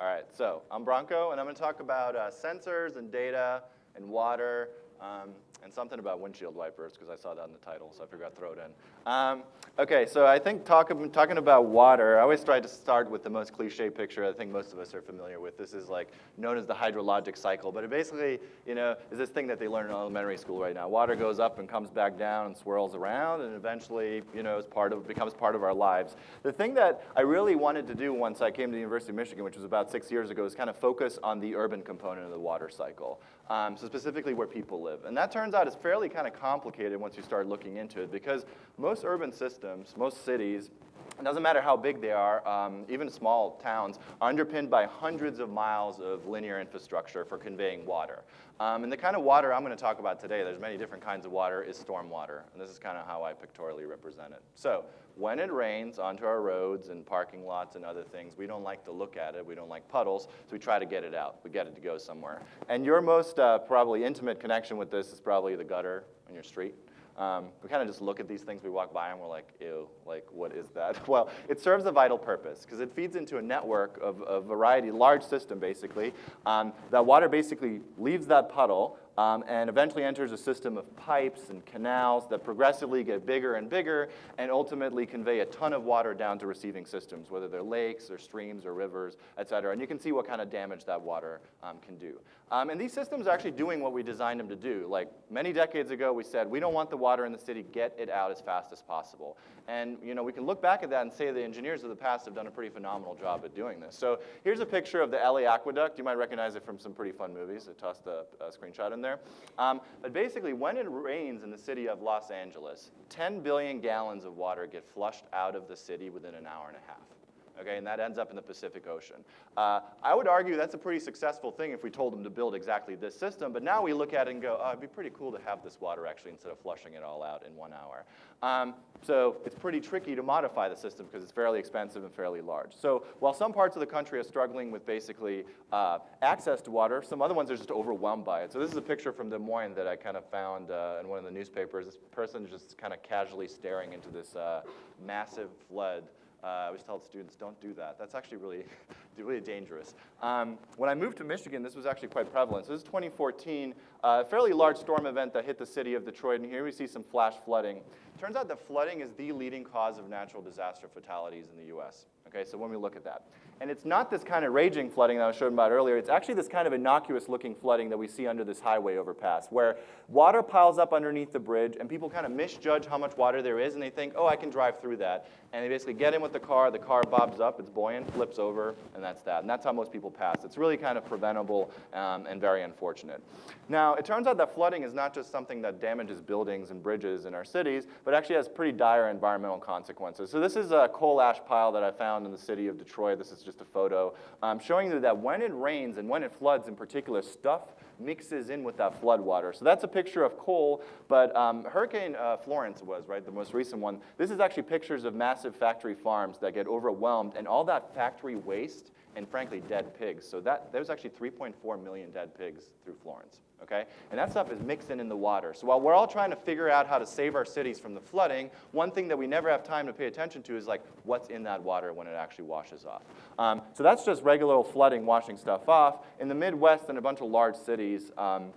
All right, so I'm Branko, and I'm going to talk about uh, sensors and data and water. Um, and something about windshield wipers because I saw that in the title, so I figured I'd throw it in. Um, okay, so I think talk, talking about water, I always try to start with the most cliche picture I think most of us are familiar with. This is like known as the hydrologic cycle, but it basically, you know, is this thing that they learn in elementary school right now. Water goes up and comes back down and swirls around and eventually, you know, is part of, becomes part of our lives. The thing that I really wanted to do once I came to the University of Michigan, which was about six years ago, is kind of focus on the urban component of the water cycle. Um, so specifically where people live. And that turns out is fairly kind of complicated once you start looking into it because most urban systems, most cities, it doesn't matter how big they are, um, even small towns, are underpinned by hundreds of miles of linear infrastructure for conveying water. Um, and the kind of water I'm going to talk about today, there's many different kinds of water, is storm water. And this is kind of how I pictorially represent it. So when it rains onto our roads and parking lots and other things, we don't like to look at it. We don't like puddles, so we try to get it out. We get it to go somewhere. And your most uh, probably intimate connection with this is probably the gutter on your street. Um, we kind of just look at these things we walk by and we're like, ew, like what is that? Well, it serves a vital purpose because it feeds into a network of a variety, large system basically. Um, that water basically leaves that puddle um, and eventually enters a system of pipes and canals that progressively get bigger and bigger and ultimately convey a ton of water down to receiving systems, whether they're lakes or streams or rivers, et cetera. And you can see what kind of damage that water um, can do. Um, and these systems are actually doing what we designed them to do. Like many decades ago, we said, we don't want the water in the city, get it out as fast as possible. And you know, we can look back at that and say the engineers of the past have done a pretty phenomenal job at doing this. So here's a picture of the LA Aqueduct. You might recognize it from some pretty fun movies. I tossed a, a screenshot in there. Um, but basically, when it rains in the city of Los Angeles, 10 billion gallons of water get flushed out of the city within an hour and a half okay, and that ends up in the Pacific Ocean. Uh, I would argue that's a pretty successful thing if we told them to build exactly this system, but now we look at it and go, oh, it'd be pretty cool to have this water actually instead of flushing it all out in one hour. Um, so it's pretty tricky to modify the system because it's fairly expensive and fairly large. So while some parts of the country are struggling with basically uh, access to water, some other ones are just overwhelmed by it. So this is a picture from Des Moines that I kind of found uh, in one of the newspapers. This person is just kind of casually staring into this uh, massive flood uh, I always tell students, don't do that. That's actually really, really dangerous. Um, when I moved to Michigan, this was actually quite prevalent. So this is 2014, a uh, fairly large storm event that hit the city of Detroit, and here we see some flash flooding. Turns out that flooding is the leading cause of natural disaster fatalities in the US. Okay, so when we look at that. And it's not this kind of raging flooding that I was showing about earlier. It's actually this kind of innocuous looking flooding that we see under this highway overpass, where water piles up underneath the bridge and people kind of misjudge how much water there is and they think, oh, I can drive through that. And they basically get in with the car, the car bobs up, it's buoyant, flips over, and that's that. And that's how most people pass. It's really kind of preventable um, and very unfortunate. Now, it turns out that flooding is not just something that damages buildings and bridges in our cities, but actually has pretty dire environmental consequences. So this is a coal ash pile that I found in the city of Detroit. This is just a photo um, showing you that when it rains and when it floods in particular, stuff mixes in with that flood water. So that's a picture of coal, but um, Hurricane uh, Florence was, right, the most recent one. This is actually pictures of massive factory farms that get overwhelmed, and all that factory waste and frankly, dead pigs. So that, there was actually 3.4 million dead pigs through Florence okay? And that stuff is mixing in the water. So while we're all trying to figure out how to save our cities from the flooding, one thing that we never have time to pay attention to is like what's in that water when it actually washes off. Um, so that's just regular flooding washing stuff off. In the Midwest and a bunch of large cities, um,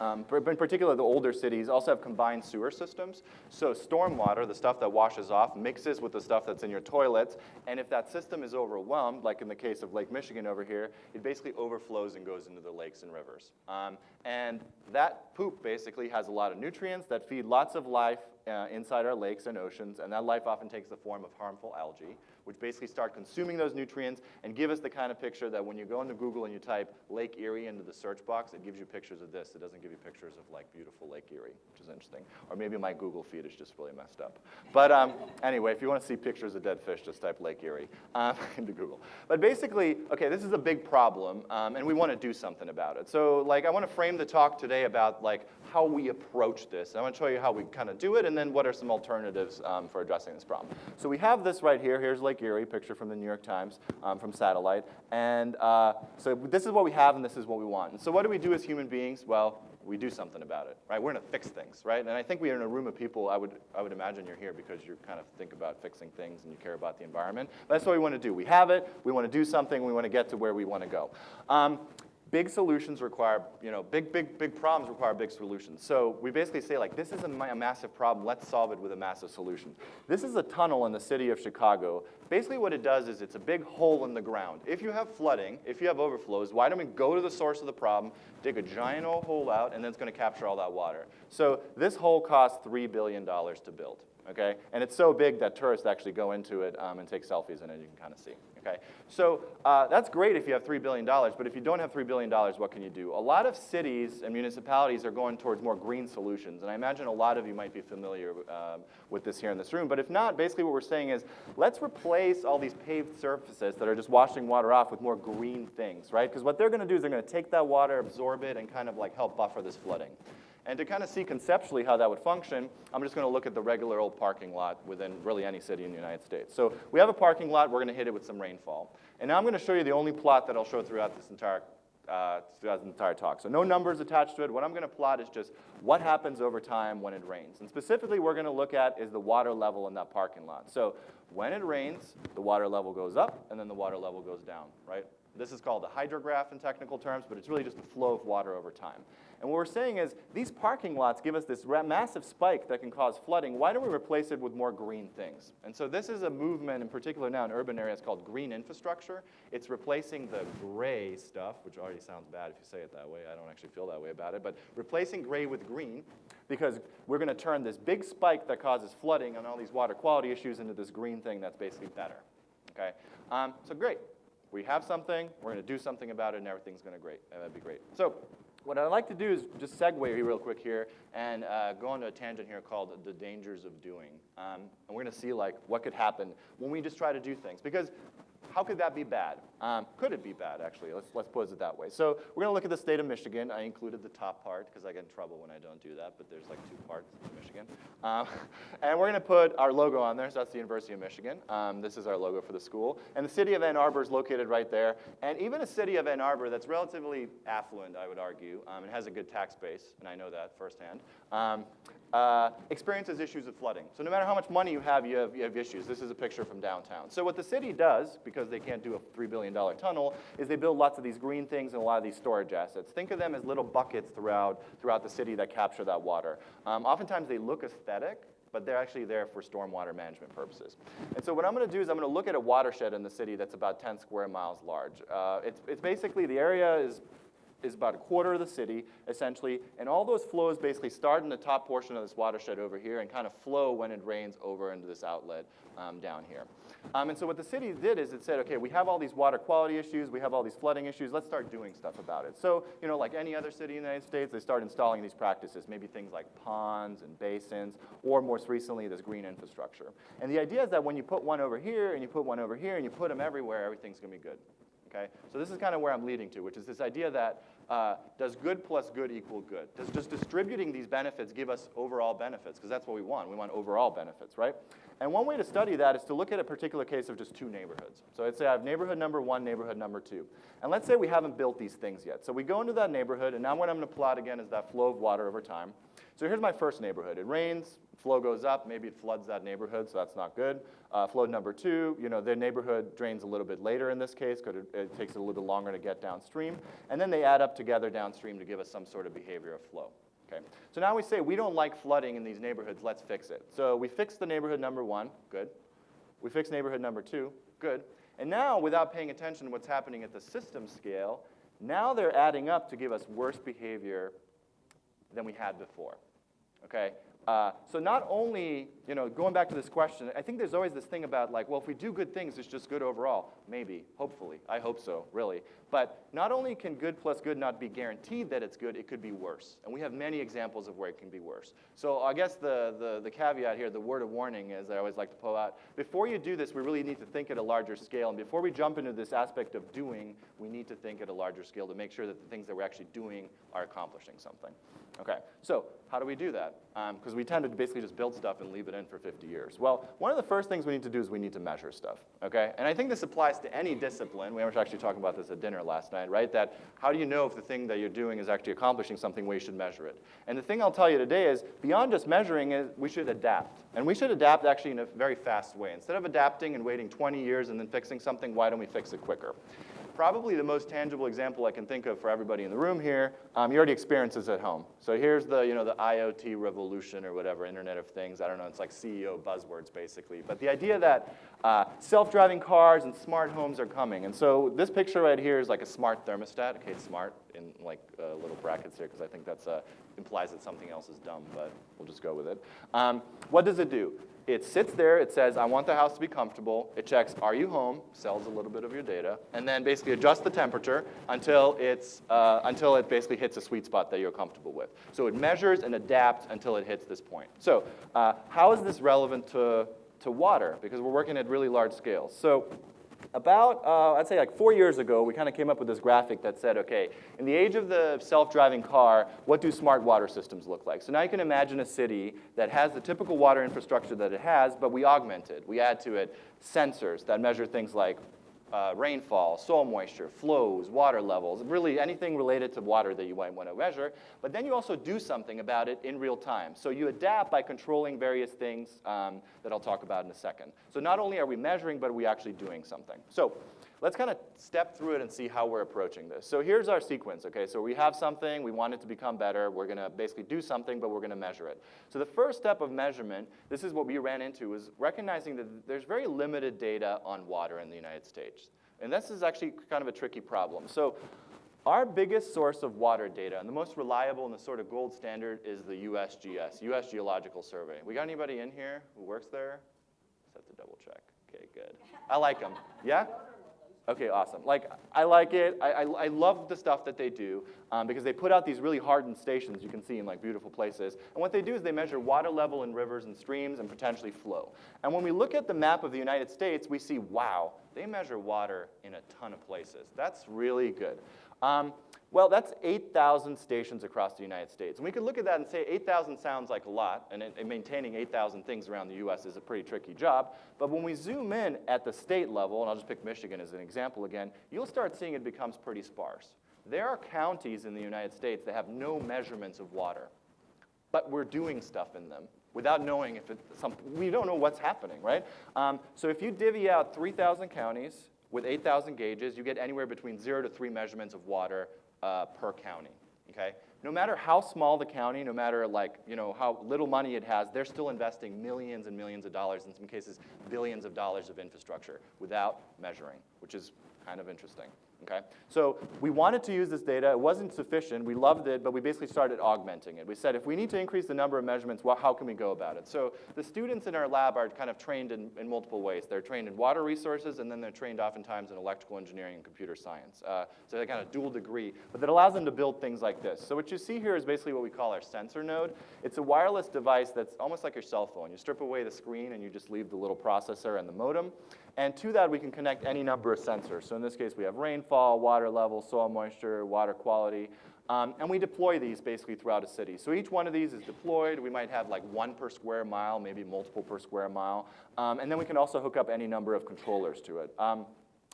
um, in particular, the older cities also have combined sewer systems. So stormwater, the stuff that washes off, mixes with the stuff that's in your toilets. And if that system is overwhelmed, like in the case of Lake Michigan over here, it basically overflows and goes into the lakes and rivers. Um, and that poop basically has a lot of nutrients that feed lots of life uh, inside our lakes and oceans. And that life often takes the form of harmful algae which basically start consuming those nutrients and give us the kind of picture that when you go into Google and you type Lake Erie into the search box, it gives you pictures of this. It doesn't give you pictures of like beautiful Lake Erie, which is interesting. Or maybe my Google feed is just really messed up. But um, anyway, if you want to see pictures of dead fish, just type Lake Erie um, into Google. But basically, okay, this is a big problem, um, and we want to do something about it. So like, I want to frame the talk today about like how we approach this. I want to show you how we kind of do it, and then what are some alternatives um, for addressing this problem. So we have this right here. Here's Lake Lake Erie, picture from the New York Times um, from satellite. And uh, so this is what we have and this is what we want. And so what do we do as human beings? Well, we do something about it, right? We're gonna fix things, right? And I think we're in a room of people, I would, I would imagine you're here because you kind of think about fixing things and you care about the environment. But that's what we wanna do. We have it, we wanna do something, we wanna get to where we wanna go. Um, big solutions require, you know, big, big, big problems require big solutions. So we basically say like, this is a, a massive problem, let's solve it with a massive solution. This is a tunnel in the city of Chicago. Basically what it does is it's a big hole in the ground. If you have flooding, if you have overflows, why don't we go to the source of the problem, dig a giant old hole out, and then it's gonna capture all that water. So this hole costs $3 billion to build, okay? And it's so big that tourists actually go into it um, and take selfies in it, you can kind of see. Okay, so uh, that's great if you have $3 billion, but if you don't have $3 billion, what can you do? A lot of cities and municipalities are going towards more green solutions, and I imagine a lot of you might be familiar um, with this here in this room, but if not, basically what we're saying is, let's replace all these paved surfaces that are just washing water off with more green things, right? Because what they're gonna do is they're gonna take that water, absorb it, and kind of like help buffer this flooding. And to kind of see conceptually how that would function, I'm just gonna look at the regular old parking lot within really any city in the United States. So we have a parking lot, we're gonna hit it with some rainfall. And now I'm gonna show you the only plot that I'll show throughout this entire, uh, throughout this entire talk. So no numbers attached to it. What I'm gonna plot is just what happens over time when it rains. And specifically, we're gonna look at is the water level in that parking lot. So when it rains, the water level goes up, and then the water level goes down, right? This is called a hydrograph in technical terms, but it's really just the flow of water over time. And what we're saying is these parking lots give us this massive spike that can cause flooding. Why don't we replace it with more green things? And so this is a movement in particular now in urban areas called green infrastructure. It's replacing the gray stuff, which already sounds bad if you say it that way. I don't actually feel that way about it, but replacing gray with green because we're going to turn this big spike that causes flooding and all these water quality issues into this green thing that's basically better. Okay? Um, so great. We have something, we're going to do something about it, and everything's going to great. That'd be great. So what I'd like to do is just segue real quick here and uh, go on to a tangent here called the dangers of doing. Um, and we're going to see like what could happen when we just try to do things. Because how could that be bad? Um, could it be bad, actually? Let's, let's pose it that way. So we're going to look at the state of Michigan. I included the top part because I get in trouble when I don't do that, but there's like two parts of Michigan. Um, and we're going to put our logo on there, so that's the University of Michigan. Um, this is our logo for the school. And the city of Ann Arbor is located right there. And even a city of Ann Arbor that's relatively affluent, I would argue, um, and has a good tax base, and I know that firsthand, um, uh, experiences issues of flooding. So no matter how much money you have, you have, you have issues. This is a picture from downtown. So what the city does, because they can't do a $3 billion tunnel, is they build lots of these green things and a lot of these storage assets. Think of them as little buckets throughout, throughout the city that capture that water. Um, oftentimes they look aesthetic, but they're actually there for stormwater management purposes. And so what I'm gonna do is I'm gonna look at a watershed in the city that's about 10 square miles large. Uh, it's, it's basically, the area is is about a quarter of the city, essentially, and all those flows basically start in the top portion of this watershed over here and kind of flow when it rains over into this outlet um, down here. Um, and so what the city did is it said, okay, we have all these water quality issues, we have all these flooding issues, let's start doing stuff about it. So, you know, like any other city in the United States, they start installing these practices, maybe things like ponds and basins, or most recently, this green infrastructure. And the idea is that when you put one over here, and you put one over here, and you put them everywhere, everything's gonna be good okay? So this is kind of where I'm leading to, which is this idea that uh, does good plus good equal good? Does just distributing these benefits give us overall benefits? Because that's what we want. We want overall benefits, right? And one way to study that is to look at a particular case of just two neighborhoods. So I'd say I have neighborhood number one, neighborhood number two. And let's say we haven't built these things yet. So we go into that neighborhood, and now what I'm going to plot again is that flow of water over time. So here's my first neighborhood. It rains, flow goes up, maybe it floods that neighborhood, so that's not good. Uh, flow number two, you know, their neighborhood drains a little bit later in this case because it, it, takes a little bit longer to get downstream. And then they add up together downstream to give us some sort of behavior of flow. Okay. So now we say we don't like flooding in these neighborhoods, let's fix it. So we fix the neighborhood number one, good. We fix neighborhood number two, good. And now, without paying attention to what's happening at the system scale, now they're adding up to give us worse behavior than we had before okay? Uh, so not only, you know, going back to this question, I think there's always this thing about like, well, if we do good things, it's just good overall. Maybe, hopefully, I hope so, really. But not only can good plus good not be guaranteed that it's good, it could be worse. And we have many examples of where it can be worse. So I guess the, the, the caveat here, the word of warning is I always like to pull out, before you do this, we really need to think at a larger scale. And before we jump into this aspect of doing, we need to think at a larger scale to make sure that the things that we're actually doing are accomplishing something. Okay, so how do we do that? Because um, we tend to basically just build stuff and leave it in for 50 years. Well, one of the first things we need to do is we need to measure stuff, okay? And I think this applies to any discipline. We were actually talking about this at dinner last night, right? That how do you know if the thing that you're doing is actually accomplishing something where you should measure it? And the thing I'll tell you today is beyond just measuring is we should adapt. And we should adapt actually in a very fast way. Instead of adapting and waiting 20 years and then fixing something, why don't we fix it quicker? Probably the most tangible example I can think of for everybody in the room here, um, you already experienced this at home. So here's the, you know, the IoT revolution or whatever, Internet of Things. I don't know, it's like CEO buzzwords basically. But the idea that uh, self-driving cars and smart homes are coming. And so this picture right here is like a smart thermostat. Okay, smart in like uh, little brackets here because I think that uh, implies that something else is dumb, but we'll just go with it. Um, what does it do? It sits there, it says, I want the house to be comfortable. It checks, are you home? Sells a little bit of your data. And then basically adjusts the temperature until, it's, uh, until it basically hits a sweet spot that you're comfortable with. So it measures and adapts until it hits this point. So uh, how is this relevant to, to water? Because we're working at really large scales. So about, uh, I'd say like four years ago, we kind of came up with this graphic that said, okay, in the age of the self-driving car, what do smart water systems look like? So now you can imagine a city that has the typical water infrastructure that it has, but we augment it. We add to it sensors that measure things like uh, rainfall, soil moisture, flows, water levels, really anything related to water that you might want to measure. But then you also do something about it in real time. So you adapt by controlling various things um, that I'll talk about in a second. So not only are we measuring, but are we actually doing something. So let's kind of step through it and see how we're approaching this. So here's our sequence, okay? So we have something, we want it to become better, we're gonna basically do something, but we're gonna measure it. So the first step of measurement, this is what we ran into, is recognizing that there's very limited data on water in the United States. And this is actually kind of a tricky problem. So our biggest source of water data, and the most reliable and the sort of gold standard, is the USGS, US Geological Survey. We got anybody in here who works there? Just have to double check. Okay, good. I like them. Yeah? Okay, awesome. Like, I like it. I, I, I love the stuff that they do um, because they put out these really hardened stations you can see in like beautiful places. And what they do is they measure water level in rivers and streams and potentially flow. And when we look at the map of the United States, we see, wow, they measure water in a ton of places. That's really good. Um, well, that's 8,000 stations across the United States. And we could look at that and say 8,000 sounds like a lot, and, and maintaining 8,000 things around the US is a pretty tricky job. But when we zoom in at the state level, and I'll just pick Michigan as an example again, you'll start seeing it becomes pretty sparse. There are counties in the United States that have no measurements of water, but we're doing stuff in them without knowing if it's something, we don't know what's happening, right? Um, so if you divvy out 3,000 counties with 8,000 gauges, you get anywhere between zero to three measurements of water uh, per county, okay? No matter how small the county, no matter like, you know, how little money it has, they're still investing millions and millions of dollars, in some cases billions of dollars of infrastructure without measuring, which is kind of interesting okay? So we wanted to use this data. It wasn't sufficient. We loved it, but we basically started augmenting it. We said, if we need to increase the number of measurements, well, how can we go about it? So the students in our lab are kind of trained in, in multiple ways. They're trained in water resources, and then they're trained oftentimes in electrical engineering and computer science. Uh, so they kind of dual degree, but that allows them to build things like this. So what you see here is basically what we call our sensor node. It's a wireless device that's almost like your cell phone. You strip away the screen, and you just leave the little processor and the modem. And to that, we can connect any number of sensors. So in this case, we have rainfall, water level, soil moisture, water quality. Um, and we deploy these basically throughout a city. So each one of these is deployed. We might have like one per square mile, maybe multiple per square mile. Um, and then we can also hook up any number of controllers to it. Um,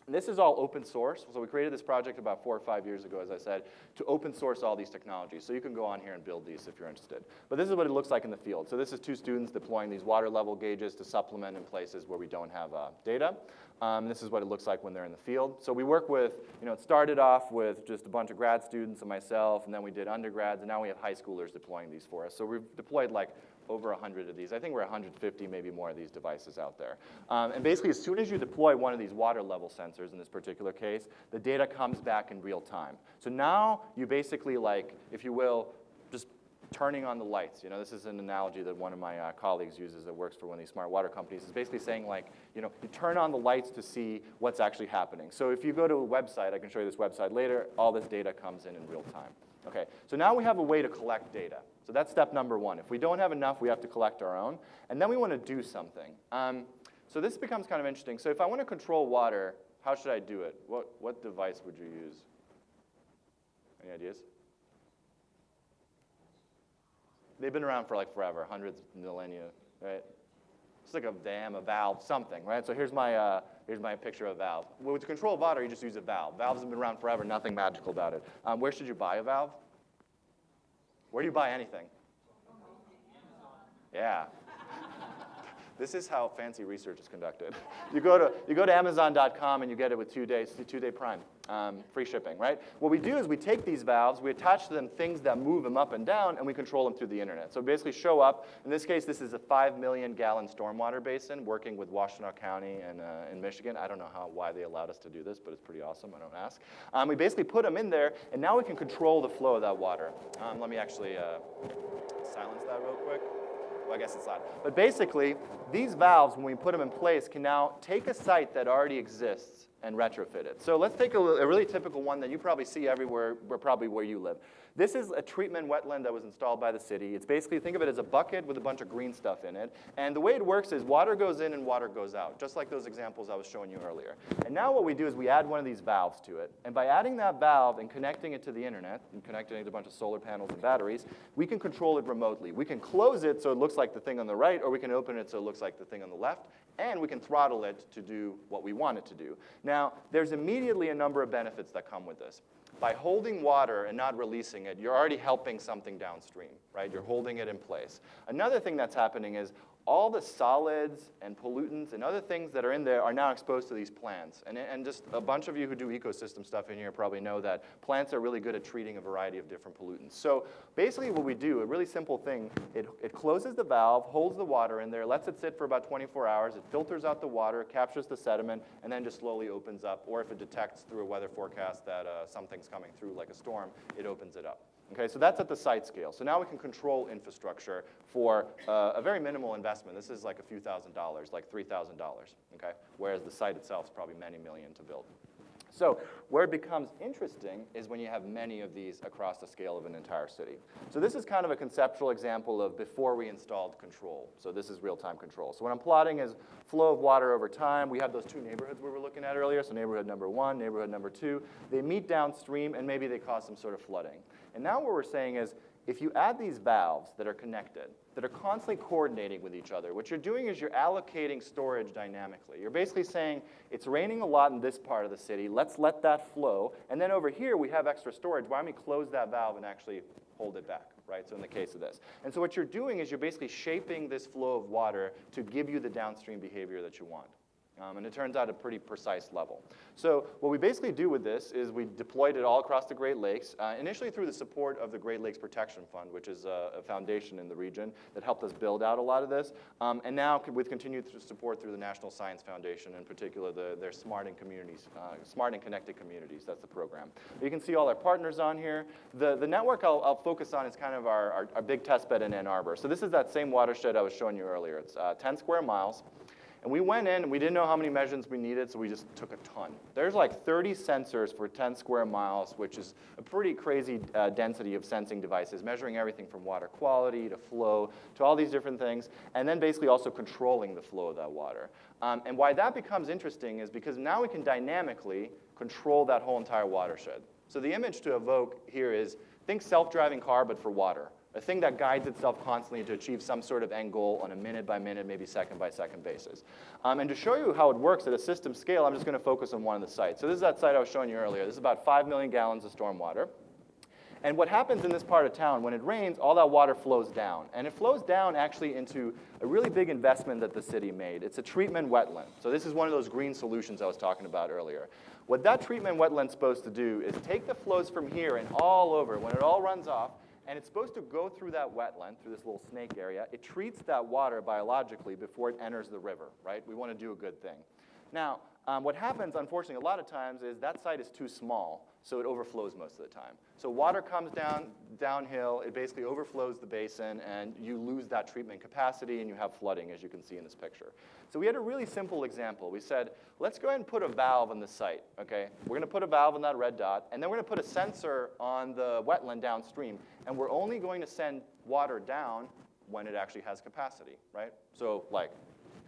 this is all open source. So we created this project about four or five years ago, as I said, to open source all these technologies. So you can go on here and build these if you're interested. But this is what it looks like in the field. So this is two students deploying these water level gauges to supplement in places where we don't have uh, data. Um, this is what it looks like when they're in the field. So we work with, you know, it started off with just a bunch of grad students and myself, and then we did undergrads, and now we have high schoolers deploying these for us. So we've deployed like over 100 of these. I think we're 150, maybe more of these devices out there. Um, and basically, as soon as you deploy one of these water level sensors in this particular case, the data comes back in real time. So now you basically like, if you will, just turning on the lights. You know, this is an analogy that one of my uh, colleagues uses that works for one of these smart water companies. It's basically saying like, you know, you turn on the lights to see what's actually happening. So if you go to a website, I can show you this website later, all this data comes in in real time. Okay, so now we have a way to collect data. So that's step number one. If we don't have enough, we have to collect our own. And then we want to do something. Um, so this becomes kind of interesting. So if I want to control water, how should I do it? What, what device would you use? Any ideas? They've been around for like forever, hundreds, of millennia, right? It's like a dam, a valve, something, right? So here's my, uh, here's my picture of a valve. Well, to control of water, you just use a valve. Valves have been around forever, nothing magical about it. Um, where should you buy a valve? Where do you buy anything? Yeah. this is how fancy research is conducted. you, go to, you go to Amazon.com and you get it with two days, two-day prime, um, free shipping, right? What we do is we take these valves, we attach to them things that move them up and down, and we control them through the internet. So basically show up, in this case, this is a 5 million gallon stormwater basin working with Washtenaw County and uh, in Michigan. I don't know how, why they allowed us to do this, but it's pretty awesome, I don't ask. Um, we basically put them in there, and now we can control the flow of that water. Um, let me actually uh, silence that real quick. Well, I guess it's not. But basically, these valves, when we put them in place, can now take a site that already exists and retrofit it. So let's take a, a really typical one that you probably see everywhere, probably where you live. This is a treatment wetland that was installed by the city. It's basically, think of it as a bucket with a bunch of green stuff in it. And the way it works is water goes in and water goes out, just like those examples I was showing you earlier. And now what we do is we add one of these valves to it. And by adding that valve and connecting it to the internet, and connecting it to a bunch of solar panels and batteries, we can control it remotely. We can close it so it looks like the thing on the right, or we can open it so it looks like the thing on the left, and we can throttle it to do what we want it to do. Now, there's immediately a number of benefits that come with this by holding water and not releasing it, you're already helping something downstream, right? You're holding it in place. Another thing that's happening is all the solids and pollutants and other things that are in there are now exposed to these plants. And, and just a bunch of you who do ecosystem stuff in here probably know that plants are really good at treating a variety of different pollutants. So basically what we do, a really simple thing, it, it closes the valve, holds the water in there, lets it sit for about 24 hours, it filters out the water, captures the sediment, and then just slowly opens up. Or if it detects through a weather forecast that uh, something's coming through like a storm, it opens it up. Okay, so that's at the site scale. So now we can control infrastructure for uh, a very minimal investment. This is like a few thousand dollars, like $3,000, okay? Whereas the site itself is probably many million to build. So where it becomes interesting is when you have many of these across the scale of an entire city. So this is kind of a conceptual example of before we installed control. So this is real-time control. So what I'm plotting is flow of water over time. We have those two neighborhoods we were looking at earlier. So neighborhood number one, neighborhood number two. They meet downstream and maybe they cause some sort of flooding. And now what we're saying is, if you add these valves that are connected, that are constantly coordinating with each other, what you're doing is you're allocating storage dynamically. You're basically saying, it's raining a lot in this part of the city, let's let that flow, and then over here we have extra storage, why don't we close that valve and actually hold it back, right? So in the case of this. And so what you're doing is you're basically shaping this flow of water to give you the downstream behavior that you want. Um, and it turns out a pretty precise level. So what we basically do with this is we deployed it all across the Great Lakes, uh, initially through the support of the Great Lakes Protection Fund, which is a, a foundation in the region that helped us build out a lot of this, um, and now with continued to support through the National Science Foundation, in particular the, their Smart and Communities, uh, Smart and Connected Communities, that's the program. You can see all our partners on here. The, the network I'll, I'll focus on is kind of our, our, our, big test bed in Ann Arbor. So this is that same watershed I was showing you earlier. It's uh, 10 square miles. And we went in, and we didn't know how many measurements we needed, so we just took a ton. There's like 30 sensors for 10 square miles, which is a pretty crazy uh, density of sensing devices, measuring everything from water quality to flow to all these different things, and then basically also controlling the flow of that water. Um, and why that becomes interesting is because now we can dynamically control that whole entire watershed. So the image to evoke here is, think self-driving car, but for water a thing that guides itself constantly to achieve some sort of end goal on a minute by minute, maybe second by second basis. Um, and to show you how it works at a system scale, I'm just going to focus on one of the sites. So this is that site I was showing you earlier. This is about 5 million gallons of storm water. And what happens in this part of town, when it rains, all that water flows down. And it flows down actually into a really big investment that the city made. It's a treatment wetland. So this is one of those green solutions I was talking about earlier. What that treatment wetland's supposed to do is take the flows from here and all over. When it all runs off, and it's supposed to go through that wetland, through this little snake area. It treats that water biologically before it enters the river, right? We want to do a good thing. Now, um, what happens, unfortunately, a lot of times is that site is too small, so it overflows most of the time. So water comes down downhill, it basically overflows the basin, and you lose that treatment capacity, and you have flooding, as you can see in this picture. So we had a really simple example. We said, let's go ahead and put a valve on the site, okay? We're gonna put a valve on that red dot, and then we're gonna put a sensor on the wetland downstream, and we're only going to send water down when it actually has capacity, right? So like,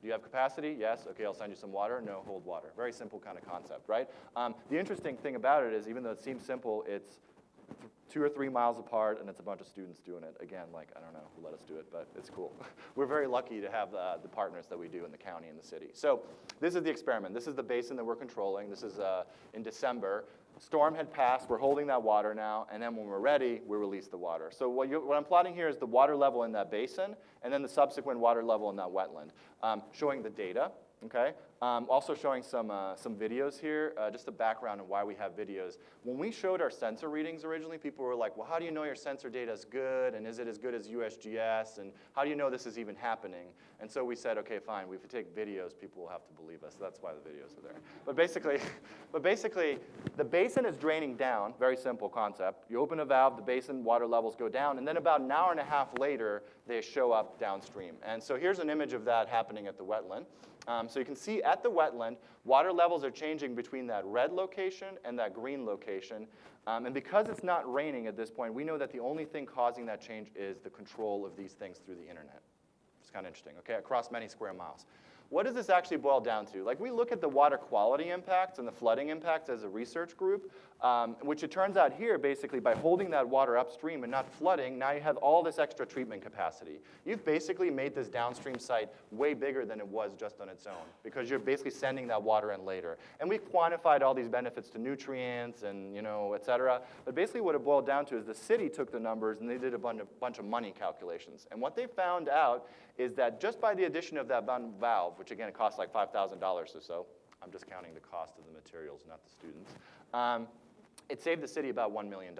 do you have capacity? Yes. Okay, I'll send you some water. No, hold water. Very simple kind of concept, right? Um, the interesting thing about it is even though it seems simple, it's two or three miles apart, and it's a bunch of students doing it. Again, like, I don't know who let us do it, but it's cool. We're very lucky to have uh, the partners that we do in the county and the city. So this is the experiment. This is the basin that we're controlling. This is uh, in December. Storm had passed, we're holding that water now, and then when we're ready, we release the water. So what, you, what I'm plotting here is the water level in that basin, and then the subsequent water level in that wetland, um, showing the data, okay? Um, also showing some, uh, some videos here, uh, just a background on why we have videos. When we showed our sensor readings originally, people were like, well, how do you know your sensor data is good, and is it as good as USGS, and how do you know this is even happening? And so we said, okay, fine, we take videos, people will have to believe us. That's why the videos are there. But basically, but basically, the basin is draining down, very simple concept. You open a valve, the basin water levels go down, and then about an hour and a half later, they show up downstream. And so here's an image of that happening at the wetland. Um, so you can see at the wetland, water levels are changing between that red location and that green location. Um, and because it's not raining at this point, we know that the only thing causing that change is the control of these things through the internet. It's kind of interesting, okay, across many square miles. What does this actually boil down to? Like we look at the water quality impacts and the flooding impacts as a research group, um, which it turns out here, basically, by holding that water upstream and not flooding, now you have all this extra treatment capacity. You've basically made this downstream site way bigger than it was just on its own, because you're basically sending that water in later. And we've quantified all these benefits to nutrients and, you know, et cetera. But basically what it boiled down to is the city took the numbers and they did a bunch of, bunch of money calculations. And what they found out is that just by the addition of that valve, which again, it costs like $5,000 or so, I'm just counting the cost of the materials, not the students, um, it saved the city about $1 million,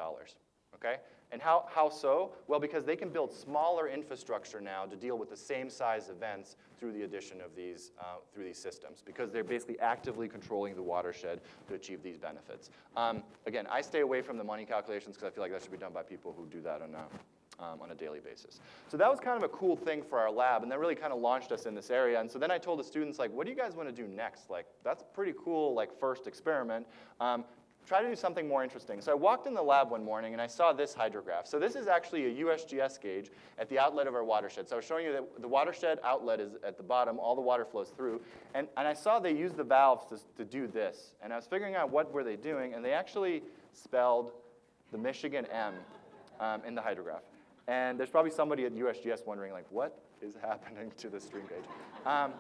okay? And how, how so? Well, because they can build smaller infrastructure now to deal with the same size events through the addition of these, uh, through these systems, because they're basically actively controlling the watershed to achieve these benefits. Um, again, I stay away from the money calculations because I feel like that should be done by people who do that on a, um, on a daily basis. So that was kind of a cool thing for our lab, and that really kind of launched us in this area. And so then I told the students, like, what do you guys want to do next? Like, that's pretty cool, like, first experiment. Um, try to do something more interesting. So I walked in the lab one morning and I saw this hydrograph. So this is actually a USGS gauge at the outlet of our watershed. So I was showing you that the watershed outlet is at the bottom, all the water flows through. And, and I saw they used the valves to, to do this. And I was figuring out what were they doing, and they actually spelled the Michigan M um, in the hydrograph. And there's probably somebody at USGS wondering, like, what is happening to the stream gauge? Um,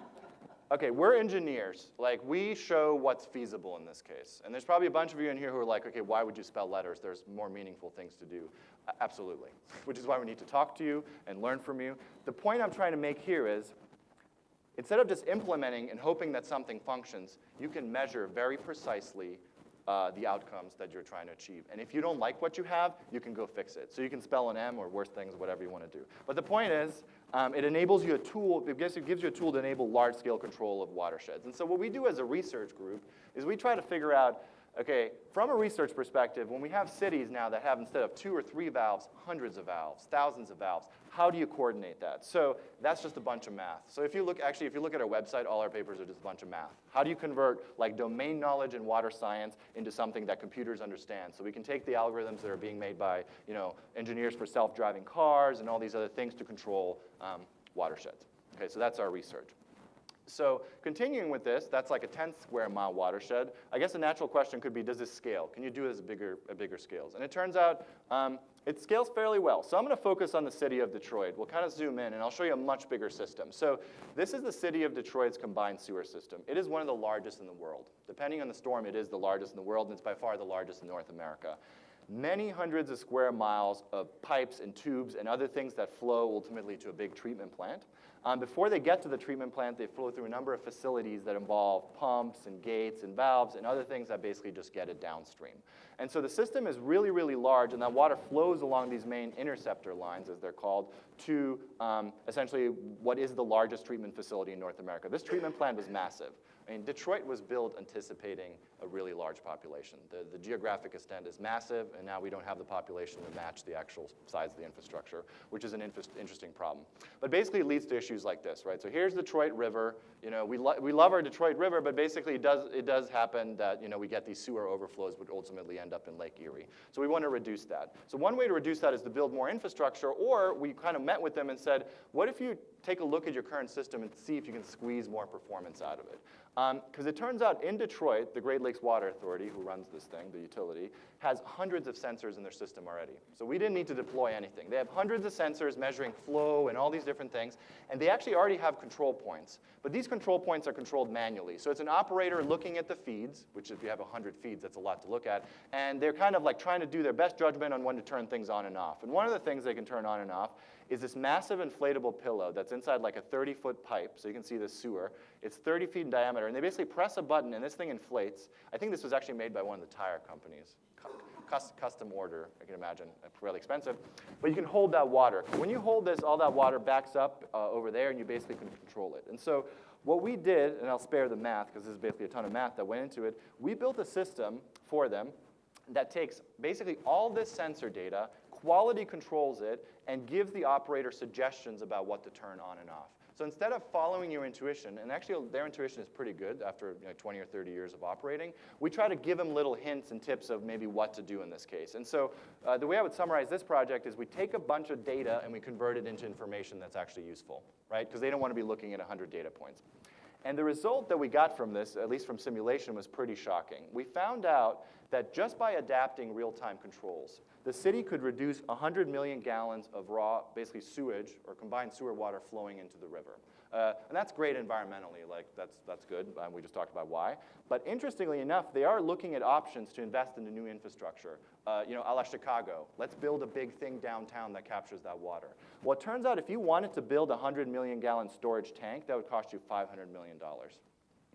okay, we're engineers. Like, we show what's feasible in this case. And there's probably a bunch of you in here who are like, okay, why would you spell letters? There's more meaningful things to do. Absolutely, which is why we need to talk to you and learn from you. The point I'm trying to make here is, instead of just implementing and hoping that something functions, you can measure very precisely uh, the outcomes that you're trying to achieve. And if you don't like what you have, you can go fix it. So you can spell an M or worse things, whatever you want to do. But the point is, um, it enables you a tool, it gives, it gives you a tool to enable large-scale control of watersheds. And so what we do as a research group is we try to figure out, okay, from a research perspective, when we have cities now that have, instead of two or three valves, hundreds of valves, thousands of valves, how do you coordinate that? So that's just a bunch of math. So if you look, actually, if you look at our website, all our papers are just a bunch of math. How do you convert like domain knowledge in water science into something that computers understand? So we can take the algorithms that are being made by you know, engineers for self-driving cars and all these other things to control um, watersheds. Okay, so that's our research. So continuing with this, that's like a 10 square mile watershed. I guess a natural question could be, does this scale? Can you do this at bigger, at bigger scales? And it turns out um, it scales fairly well. So I'm going to focus on the city of Detroit. We'll kind of zoom in, and I'll show you a much bigger system. So this is the city of Detroit's combined sewer system. It is one of the largest in the world. Depending on the storm, it is the largest in the world, and it's by far the largest in North America. Many hundreds of square miles of pipes and tubes and other things that flow ultimately to a big treatment plant. Um, before they get to the treatment plant, they flow through a number of facilities that involve pumps and gates and valves and other things that basically just get it downstream. And so the system is really, really large, and that water flows along these main interceptor lines, as they're called, to um, essentially what is the largest treatment facility in North America. This treatment plant was massive. I mean, Detroit was built anticipating a really large population. The, the geographic extent is massive, and now we don't have the population to match the actual size of the infrastructure, which is an interesting problem. But basically, it leads to issues like this, right? So here's the Detroit River. You know, we, lo we love our Detroit River, but basically, it does, it does happen that, you know, we get these sewer overflows, which ultimately end up in Lake Erie. So we want to reduce that. So one way to reduce that is to build more infrastructure, or we kind of met with them and said, what if you take a look at your current system and see if you can squeeze more performance out of it? Um, because it turns out in Detroit, the Great Lakes Water Authority, who runs this thing, the utility, has hundreds of sensors in their system already. So we didn't need to deploy anything. They have hundreds of sensors measuring flow and all these different things, and they actually already have control points. But these control points are controlled manually. So it's an operator looking at the feeds, which if you have 100 feeds, that's a lot to look at, and they're kind of like trying to do their best judgment on when to turn things on and off. And one of the things they can turn on and off is this massive inflatable pillow that's inside like a 30-foot pipe, so you can see the sewer. It's 30 feet in diameter, and they basically press a button, and this thing inflates. I think this was actually made by one of the tire companies. Custom order, I can imagine, really expensive. But you can hold that water. When you hold this, all that water backs up uh, over there, and you basically can control it. And so what we did, and I'll spare the math, because this is basically a ton of math that went into it, we built a system for them that takes basically all this sensor data, quality controls it, and gives the operator suggestions about what to turn on and off. So instead of following your intuition, and actually their intuition is pretty good after you know, 20 or 30 years of operating, we try to give them little hints and tips of maybe what to do in this case. And so uh, the way I would summarize this project is we take a bunch of data and we convert it into information that's actually useful, right? Because they don't want to be looking at 100 data points. And the result that we got from this, at least from simulation, was pretty shocking. We found out that just by adapting real-time controls, the city could reduce 100 million gallons of raw, basically sewage or combined sewer water flowing into the river. Uh, and that's great environmentally, like that's, that's good, um, we just talked about why. But interestingly enough, they are looking at options to invest in the new infrastructure. Uh, you know, a la Chicago, let's build a big thing downtown that captures that water. Well, it turns out if you wanted to build a 100 million gallon storage tank, that would cost you $500 million,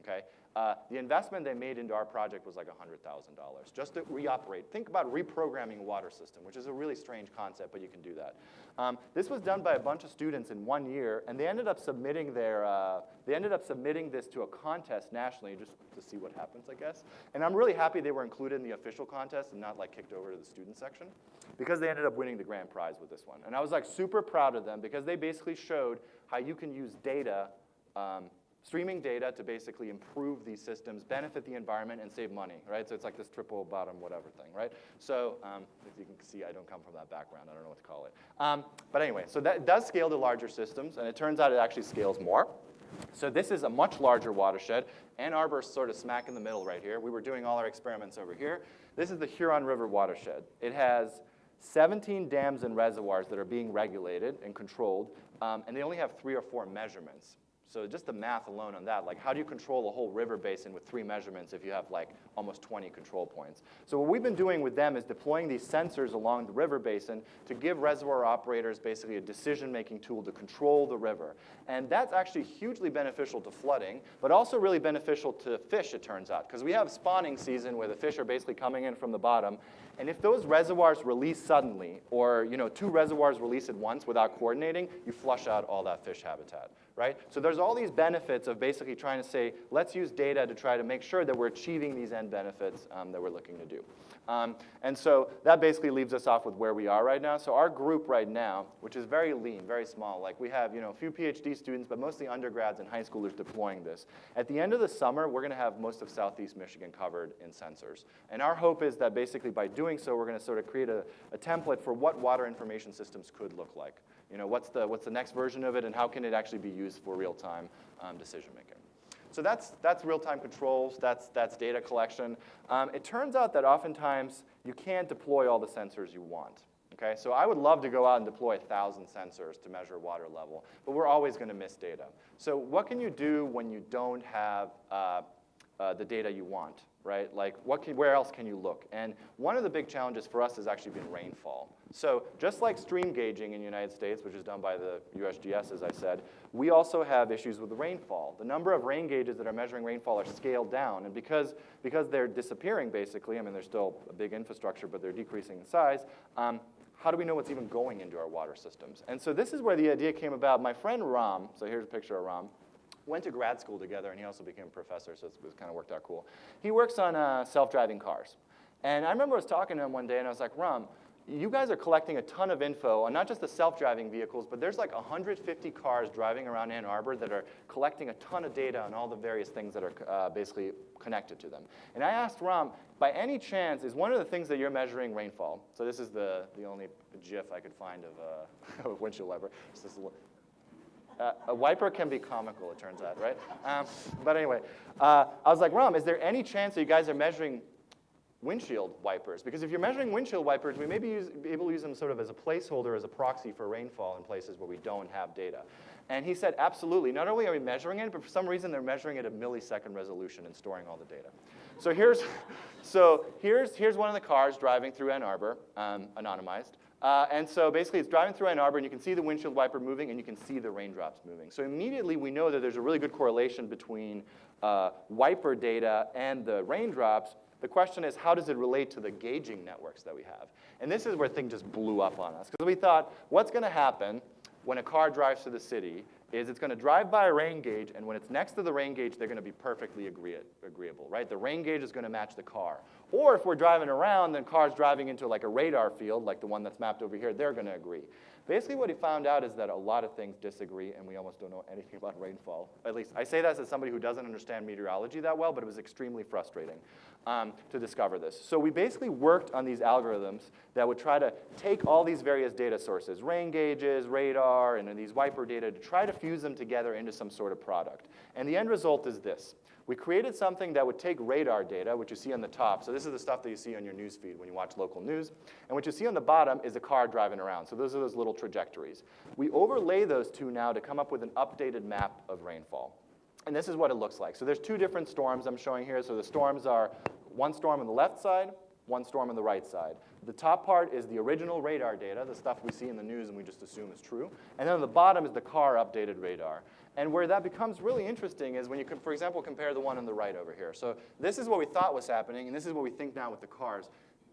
okay? Uh, the investment they made into our project was like $100,000 just to reoperate. Think about reprogramming a water system, which is a really strange concept, but you can do that. Um, this was done by a bunch of students in one year, and they ended up submitting their, uh, they ended up submitting this to a contest nationally just to see what happens, I guess. And I'm really happy they were included in the official contest and not like kicked over to the student section because they ended up winning the grand prize with this one. And I was like super proud of them because they basically showed how you can use data um, streaming data to basically improve these systems, benefit the environment, and save money, right? So it's like this triple bottom whatever thing, right? So um, as you can see, I don't come from that background. I don't know what to call it. Um, but anyway, so that does scale to larger systems, and it turns out it actually scales more. So this is a much larger watershed. Ann Arbor's sort of smack in the middle right here. We were doing all our experiments over here. This is the Huron River watershed. It has 17 dams and reservoirs that are being regulated and controlled, um, and they only have three or four measurements. So just the math alone on that, like how do you control a whole river basin with three measurements if you have like almost 20 control points? So what we've been doing with them is deploying these sensors along the river basin to give reservoir operators basically a decision-making tool to control the river. And that's actually hugely beneficial to flooding, but also really beneficial to fish, it turns out, because we have spawning season where the fish are basically coming in from the bottom, and if those reservoirs release suddenly, or you know, two reservoirs release at once without coordinating, you flush out all that fish habitat right? So there's all these benefits of basically trying to say, let's use data to try to make sure that we're achieving these end benefits um, that we're looking to do. Um, and so that basically leaves us off with where we are right now. So our group right now, which is very lean, very small, like we have you know, a few PhD students, but mostly undergrads and high schoolers deploying this. At the end of the summer, we're going to have most of Southeast Michigan covered in sensors. And our hope is that basically by doing so, we're going to sort of create a, a template for what water information systems could look like. You know, what's the, what's the next version of it and how can it actually be used for real-time um, decision making? So that's, that's real-time controls, that's, that's data collection. Um, it turns out that oftentimes you can't deploy all the sensors you want. Okay, so I would love to go out and deploy 1,000 sensors to measure water level, but we're always going to miss data. So what can you do when you don't have uh, uh, the data you want, right? Like, what can, where else can you look? And one of the big challenges for us has actually been rainfall. So just like stream gauging in the United States, which is done by the USGS, as I said, we also have issues with the rainfall. The number of rain gauges that are measuring rainfall are scaled down, and because, because they're disappearing, basically, I mean, they're still a big infrastructure, but they're decreasing in size, um, how do we know what's even going into our water systems? And so this is where the idea came about. My friend Ram, so here's a picture of Ram, went to grad school together, and he also became a professor, so it kind of worked out cool. He works on uh, self-driving cars. And I remember I was talking to him one day, and I was like, Ram, you guys are collecting a ton of info on not just the self-driving vehicles, but there's like 150 cars driving around Ann Arbor that are collecting a ton of data on all the various things that are uh, basically connected to them. And I asked Ram, by any chance, is one of the things that you're measuring rainfall? So this is the, the only GIF I could find of, a, of windshield wiper. Uh, a wiper can be comical, it turns out, right? Um, but anyway, uh, I was like, Ram, is there any chance that you guys are measuring windshield wipers? Because if you're measuring windshield wipers, we may be, use, be able to use them sort of as a placeholder, as a proxy for rainfall in places where we don't have data. And he said, absolutely. Not only are we measuring it, but for some reason they're measuring it at millisecond resolution and storing all the data. So here's, so here's, here's one of the cars driving through Ann Arbor, um, anonymized. Uh, and so basically it's driving through Ann Arbor and you can see the windshield wiper moving and you can see the raindrops moving. So immediately we know that there's a really good correlation between uh, wiper data and the raindrops. The question is, how does it relate to the gauging networks that we have? And this is where things just blew up on us. Because we thought, what's going to happen when a car drives through the city is it's going to drive by a rain gauge, and when it's next to the rain gauge, they're going to be perfectly agree agreeable, right? The rain gauge is going to match the car. Or if we're driving around, then cars driving into like a radar field, like the one that's mapped over here, they're going to agree. Basically, what he found out is that a lot of things disagree, and we almost don't know anything about rainfall. At least, I say that as somebody who doesn't understand meteorology that well, but it was extremely frustrating um, to discover this. So we basically worked on these algorithms that would try to take all these various data sources, rain gauges, radar, and these wiper data, to try to fuse them together into some sort of product. And the end result is this. We created something that would take radar data, which you see on the top. So this is the stuff that you see on your news feed when you watch local news. And what you see on the bottom is a car driving around. So those are those little trajectories. We overlay those two now to come up with an updated map of rainfall. And this is what it looks like. So there's two different storms I'm showing here. So the storms are one storm on the left side, one storm on the right side. The top part is the original radar data, the stuff we see in the news and we just assume is true. And then on the bottom is the car updated radar. And where that becomes really interesting is when you, can, for example, compare the one on the right over here. So this is what we thought was happening, and this is what we think now with the cars.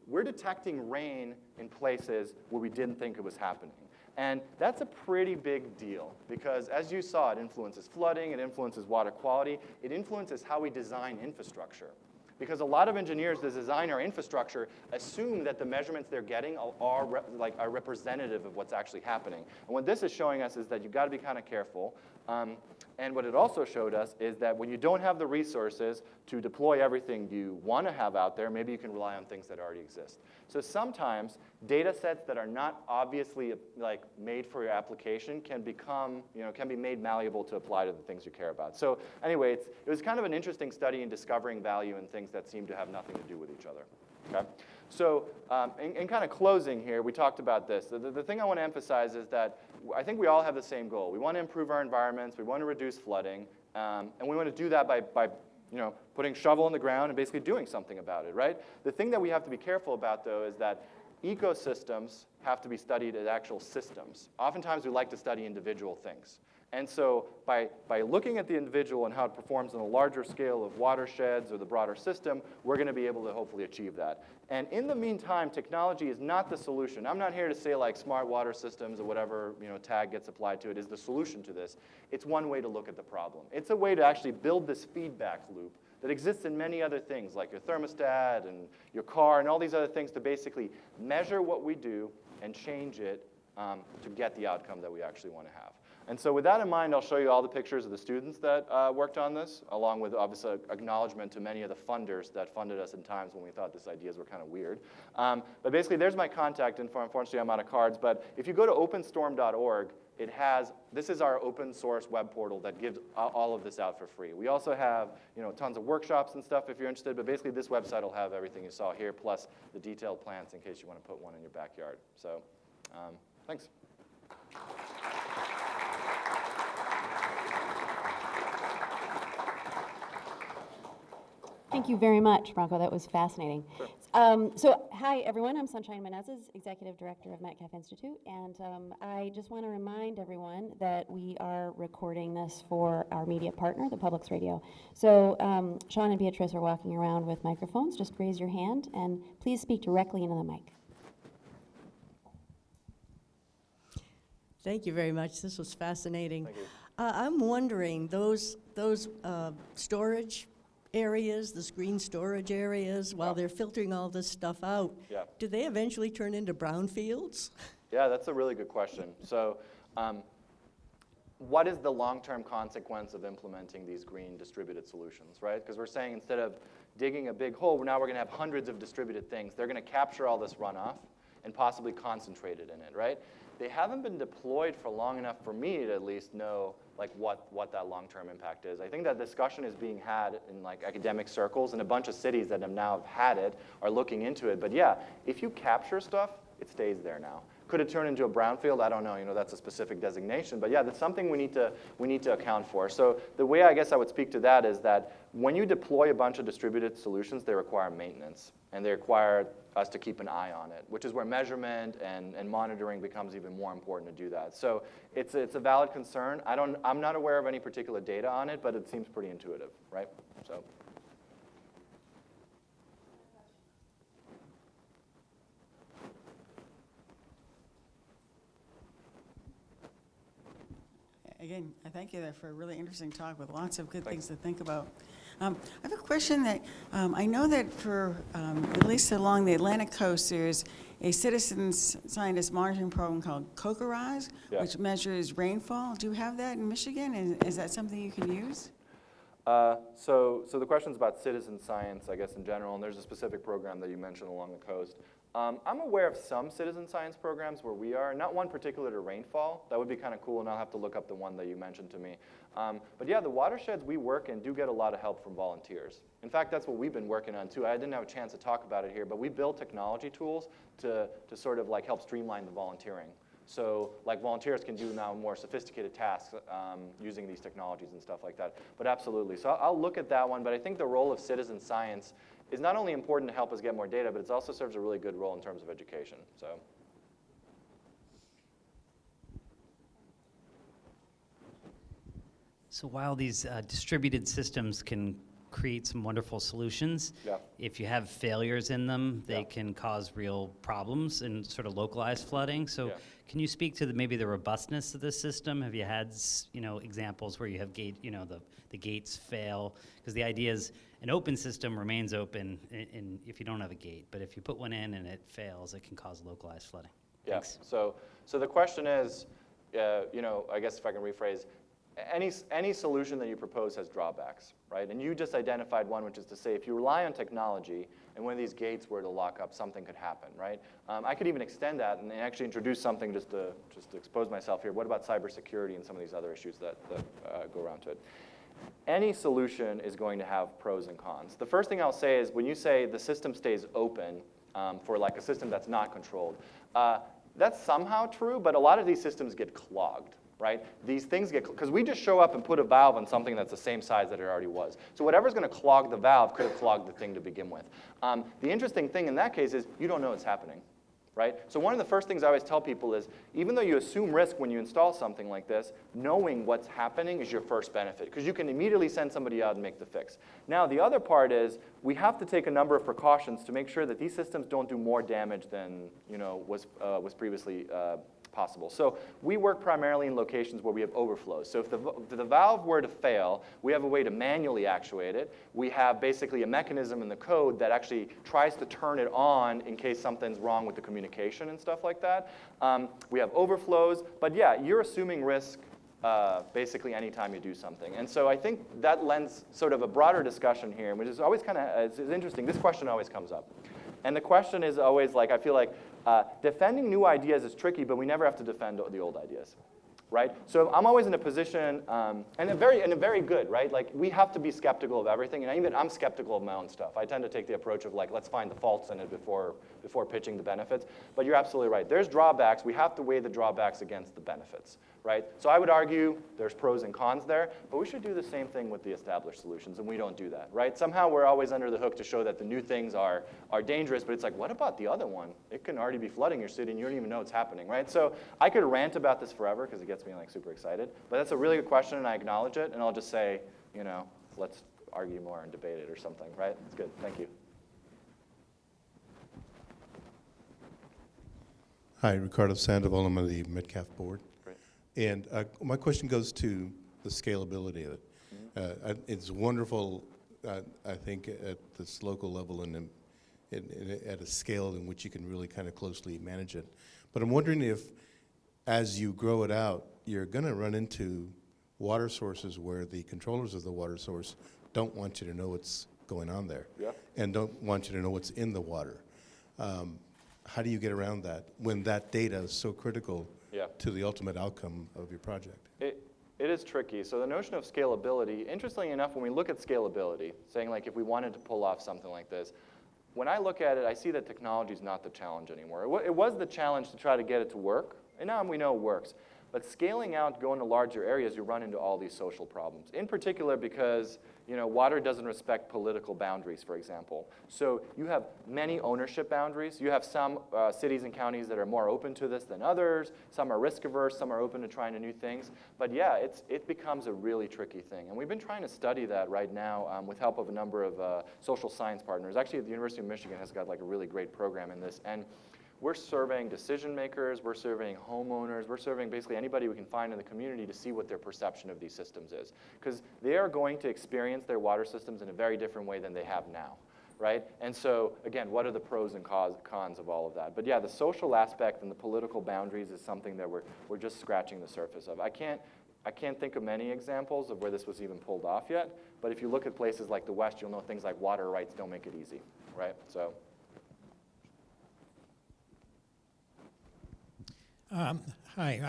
We're detecting rain in places where we didn't think it was happening. And that's a pretty big deal because as you saw, it influences flooding, it influences water quality, it influences how we design infrastructure. Because a lot of engineers that design our infrastructure assume that the measurements they're getting are, like, are representative of what's actually happening. And what this is showing us is that you've got to be kind of careful. Um, and what it also showed us is that when you don't have the resources to deploy everything you want to have out there, maybe you can rely on things that already exist. So sometimes data sets that are not obviously like made for your application can become, you know, can be made malleable to apply to the things you care about. So anyway, it was kind of an interesting study in discovering value in things that seem to have nothing to do with each other. Okay? So um, in, in, kind of closing here, we talked about this. The, the, the thing I want to emphasize is that I think we all have the same goal. We want to improve our environments, we want to reduce flooding, um, and we want to do that by, by you know, putting shovel in the ground and basically doing something about it, right? The thing that we have to be careful about, though, is that ecosystems have to be studied as actual systems. Oftentimes, we like to study individual things. And so by, by looking at the individual and how it performs on a larger scale of watersheds or the broader system, we're going to be able to hopefully achieve that. And in the meantime, technology is not the solution. I'm not here to say like smart water systems or whatever you know, tag gets applied to it is the solution to this. It's one way to look at the problem. It's a way to actually build this feedback loop that exists in many other things like your thermostat and your car and all these other things to basically measure what we do and change it um, to get the outcome that we actually want to have. And so with that in mind, I'll show you all the pictures of the students that uh, worked on this, along with obviously acknowledgement to many of the funders that funded us in times when we thought these ideas were kind of weird. Um, but basically, there's my contact info. Unfortunately, I'm out of cards. But if you go to openstorm.org, it has, this is our open source web portal that gives all of this out for free. We also have, you know, tons of workshops and stuff if you're interested, but basically this website will have everything you saw here, plus the detailed plans in case you want to put one in your backyard. So, um, thanks. Thank you very much, Branko. That was fascinating. Sure. Um, so, hi, everyone. I'm Sunshine Menezes, Executive Director of Metcalf Institute. And um, I just want to remind everyone that we are recording this for our media partner, the Public's Radio. So, um, Sean and Beatrice are walking around with microphones. Just raise your hand and please speak directly into the mic. Thank you very much. This was fascinating. Uh, I'm wondering, those, those uh, storage areas, the screen storage areas, while they're filtering all this stuff out, Yeah. do they eventually turn into brownfields? Yeah, that's a really good question. So um, what is the long-term consequence of implementing these green distributed solutions, right? Because we're saying instead of digging a big hole, now we're going to have hundreds of distributed things. They're going to capture all this runoff, and possibly concentrate it in it, right? They haven't been deployed for long enough for me to at least know like what, what that long-term impact is. I think that discussion is being had in like academic circles and a bunch of cities that have now had it are looking into it. But yeah, if you capture stuff, it stays there now. Could it turn into a brownfield? I don't know. You know, that's a specific designation. But yeah, that's something we need to we need to account for. So the way I guess I would speak to that is that when you deploy a bunch of distributed solutions, they require maintenance and they require us to keep an eye on it, which is where measurement and, and monitoring becomes even more important to do that. So it's it's a valid concern. I don't I'm not aware of any particular data on it, but it seems pretty intuitive, right? So. Again, I thank you there for a really interesting talk with lots of good things to think about. Um, I have a question that, um, I know that for, um, at least along the Atlantic coast, there's a citizens scientist monitoring program called CoCoRaHS, Yeah. which measures rainfall. Do you have that in Michigan? And is that something you can use? Uh, so, so the question's about citizen science, I guess, in general, and there's a specific program that you mentioned along the coast. Um, I'm aware of some citizen science programs where we are, not one particular to rainfall. That would be kind of cool, and I'll have to look up the one that you mentioned to me. Um, but yeah, the watersheds we work in do get a lot of help from volunteers. In fact, that's what we've been working on too. I didn't have a chance to talk about it here, but we build technology tools to, to sort of like help streamline the volunteering. So like volunteers can do now more sophisticated tasks um, using these technologies and stuff like that. But absolutely, so I'll, I'll look at that one, but I think the role of citizen science is not only important to help us get more data, but it also serves a really good role in terms of education, so. So while these uh, distributed systems can create some wonderful solutions, Yeah. if you have failures in them, they Yeah. can cause real problems and sort of localized flooding. So Yeah. can you speak to the, maybe the robustness of this system? Have you had, you know, examples where you have gate, you know, the, the gates fail? Because the idea is an open system remains open in, in, if you don't have a gate. But if you put one in and it fails, it can cause localized flooding. Yeah, Thanks. so, so the question is, uh, you know, I guess if I can rephrase, any, any solution that you propose has drawbacks, right? And you just identified one, which is to say, if you rely on technology and one of these gates were to lock up, something could happen, right? Um, I could even extend that and actually introduce something just to, just to expose myself here. What about cybersecurity and some of these other issues that, that uh, go around to it? Any solution is going to have pros and cons. The first thing I'll say is when you say the system stays open um, for like a system that's not controlled, uh, that's somehow true, but a lot of these systems get clogged, right? These things get, because we just show up and put a valve on something that's the same size that it already was. So whatever's going to clog the valve could have clogged the thing to begin with. Um, the interesting thing in that case is you don't know it's happening right? So one of the first things I always tell people is, even though you assume risk when you install something like this, knowing what's happening is your first benefit, because you can immediately send somebody out and make the fix. Now, the other part is, we have to take a number of precautions to make sure that these systems don't do more damage than you know, was, uh, was previously uh, possible. So we work primarily in locations where we have overflows. So if the, if the valve were to fail, we have a way to manually actuate it. We have basically a mechanism in the code that actually tries to turn it on in case something's wrong with the communication and stuff like that. Um, we have overflows, but yeah, you're assuming risk uh, basically anytime you do something. And so I think that lends sort of a broader discussion here, which is always kind of it's, interesting. This question always comes up. And the question is always like, I feel like uh, defending new ideas is tricky, but we never have to defend the old ideas, right? So I'm always in a position, um, and a very, and a very good, right? Like we have to be skeptical of everything, and even I'm skeptical of my own stuff. I tend to take the approach of like, let's find the faults in it before, before pitching the benefits. But you're absolutely right. There's drawbacks. We have to weigh the drawbacks against the benefits, right? So I would argue there's pros and cons there, but we should do the same thing with the established solutions, and we don't do that, right? Somehow we're always under the hook to show that the new things are, are dangerous, but it's like, what about the other one? It can already be flooding your city, and you don't even know it's happening, right? So I could rant about this forever, because it gets me like super excited, but that's a really good question, and I acknowledge it, and I'll just say, you know, let's argue more and debate it or something, right? It's good, thank you. Hi, Ricardo Sandoval. I'm on the Metcalf board. And uh, my question goes to the scalability of it. Mm-hmm. Uh, It's wonderful, uh, I think, at this local level and in- in- in- at a scale in which you can really kind of closely manage it. But I'm wondering if, as you grow it out, you're going to run into water sources where the controllers of the water source don't want you to know what's going on there Yeah. and don't want you to know what's in the water. Um, how do you get around that when that data is so critical Yeah. to the ultimate outcome of your project? It, it is tricky. So the notion of scalability, interestingly enough, when we look at scalability, saying like if we wanted to pull off something like this, when I look at it, I see that technology is not the challenge anymore. It, it was the challenge to try to get it to work, and now we know it works. But scaling out, going to larger areas, you run into all these social problems. In particular because you know, water doesn't respect political boundaries, for example. So you have many ownership boundaries. You have some uh, cities and counties that are more open to this than others. Some are risk averse, some are open to trying new things. But yeah, it's, it becomes a really tricky thing. And we've been trying to study that right now um, with help of a number of uh, social science partners. Actually, the University of Michigan has got like a really great program in this. And we're surveying decision makers, we're surveying homeowners, we're surveying basically anybody we can find in the community to see what their perception of these systems is. Because they are going to experience their water systems in a very different way than they have now, right? And so, again, what are the pros and cons of all of that? But yeah, the social aspect and the political boundaries is something that we're, we're just scratching the surface of. I can't, I can't think of many examples of where this was even pulled off yet, but if you look at places like the West, you'll know things like water rights don't make it easy, right? So. Um, Hi,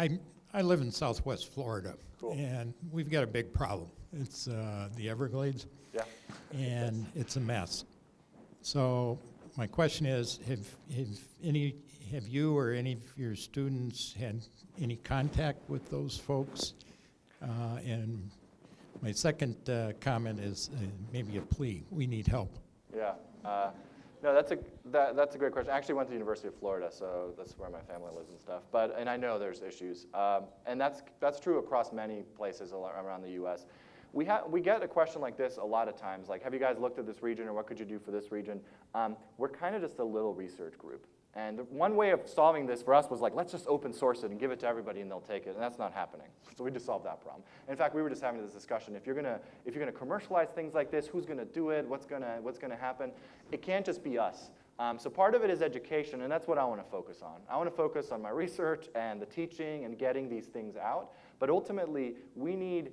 I, I live in southwest Florida. Cool. And we've got a big problem. It's uh, the Everglades, Yeah. and it's a mess. So my question is, have, have any, have you or any of your students had any contact with those folks? Uh, And my second uh, comment is uh, maybe a plea. We need help. Yeah. No, that's a that, that's a great question. I actually went to the University of Florida, so that's where my family lives and stuff. But and I know there's issues, um, and that's that's true across many places around the U.S. We have we get a question like this a lot of times, like, have you guys looked at this region, or what could you do for this region? Um, we're kind of just a little research group. And one way of solving this for us was like, let's just open source it and give it to everybody and they'll take it. And that's not happening. So we just solved that problem. In fact, we were just having this discussion. If you're gonna, if you're gonna commercialize things like this, who's gonna do it? What's gonna, what's gonna happen? It can't just be us. Um, so part of it is education, and that's what I want to focus on. I want to focus on my research and the teaching and getting these things out. But ultimately, we need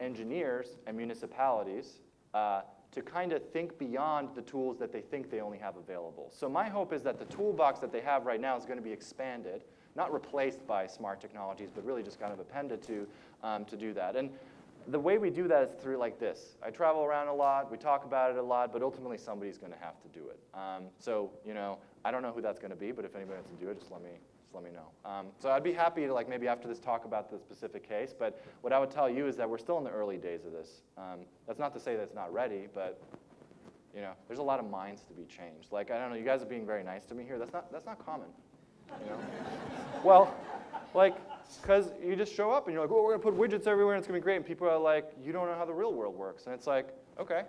engineers and municipalities uh, to kind of think beyond the tools that they think they only have available. So my hope is that the toolbox that they have right now is going to be expanded, not replaced by smart technologies, but really just kind of appended to um, to do that. And the way we do that is through like this. I travel around a lot, we talk about it a lot, but ultimately somebody's going to have to do it. Um, so you know, I don't know who that's going to be, but if anybody wants to do it, just let me let me know. Um, so I'd be happy to like maybe after this talk about the specific case, but what I would tell you is that we're still in the early days of this. Um, that's not to say that it's not ready, but you know, there's a lot of minds to be changed. Like I don't know, you guys are being very nice to me here. That's not that's not common. You know? well, like, because you just show up and you're like, oh, we're gonna put widgets everywhere and it's gonna be great. And people are like, you don't know how the real world works. And it's like, okay,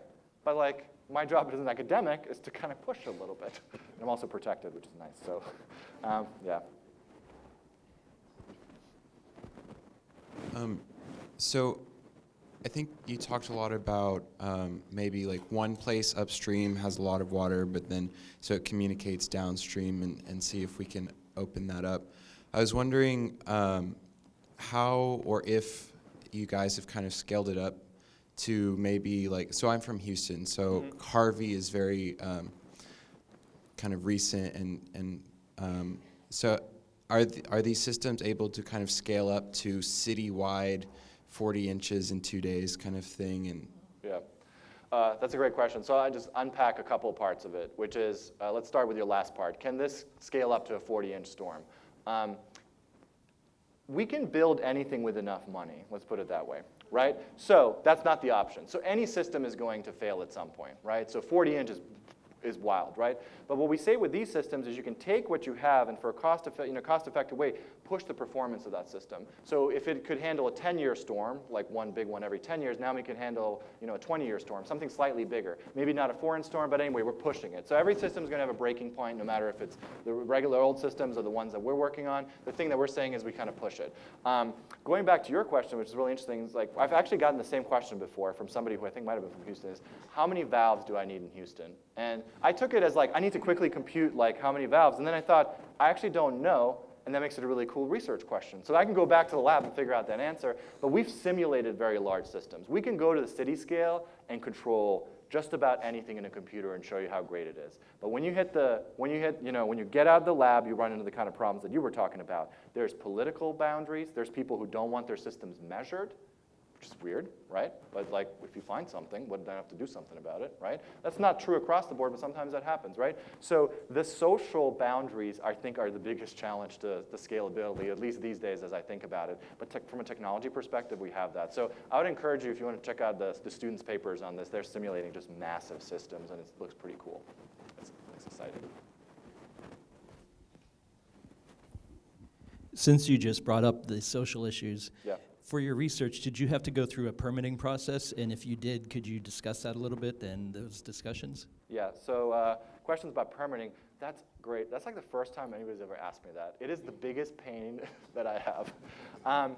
but like, my job as an academic is to kind of push a little bit. And I'm also protected, which is nice. So, um, yeah. Um, so I think you talked a lot about um, maybe like one place upstream has a lot of water, but then so it communicates downstream and, and see if we can open that up. I was wondering um, how or if you guys have kind of scaled it up to maybe like, so I'm from Houston, so Harvey is very um, kind of recent and, and um, so are, th- are these systems able to kind of scale up to citywide 40 inches in two days kind of thing and Yeah. Uh, that's a great question. So I just unpack a couple parts of it, which is, uh, let's start with your last part. Can this scale up to a 40-inch storm? Um, we can build anything with enough money, let's put it that way, right? So that's not the option. So any system is going to fail at some point, right? So 40 inches is wild, right? But what we say with these systems is you can take what you have and for a cost, you know, cost-effective way, push the performance of that system. So if it could handle a 10-year storm, like one big one every 10 years, now we can handle you know, a 20-year storm, something slightly bigger. Maybe not a four-inch storm, but anyway, we're pushing it. So every system is going to have a breaking point, no matter if it's the regular old systems or the ones that we're working on. The thing that we're saying is we kind of push it. Um, going back to your question, which is really interesting, is like I've actually gotten the same question before from somebody who I think might have been from Houston, is how many valves do I need in Houston? And I took it as like, I need to quickly compute like how many valves. And then I thought, I actually don't know. And that makes it a really cool research question. So I can go back to the lab and figure out that answer. But we've simulated very large systems. We can go to the city scale and control just about anything in a computer and show you how great it is. But when you hit the, when you hit, you know, when you get out of the lab, you run into the kind of problems that you were talking about. There's political boundaries. There's people who don't want their systems measured which is weird, right? But like, if you find something, wouldn't I have to do something about it, right? That's not true across the board, but sometimes that happens, right? So the social boundaries, I think, are the biggest challenge to the scalability, at least these days as I think about it. But from a technology perspective, we have that. So I would encourage you, if you want to check out the, the students' papers on this, they're simulating just massive systems, and it looks pretty cool. It's, it's exciting. Since you just brought up the social issues, Yeah. For your research, did you have to go through a permitting process? And if you did, could you discuss that a little bit and those discussions? Yeah, so uh, questions about permitting, that's great. That's like the first time anybody's ever asked me that. It is the biggest pain that I have. Um,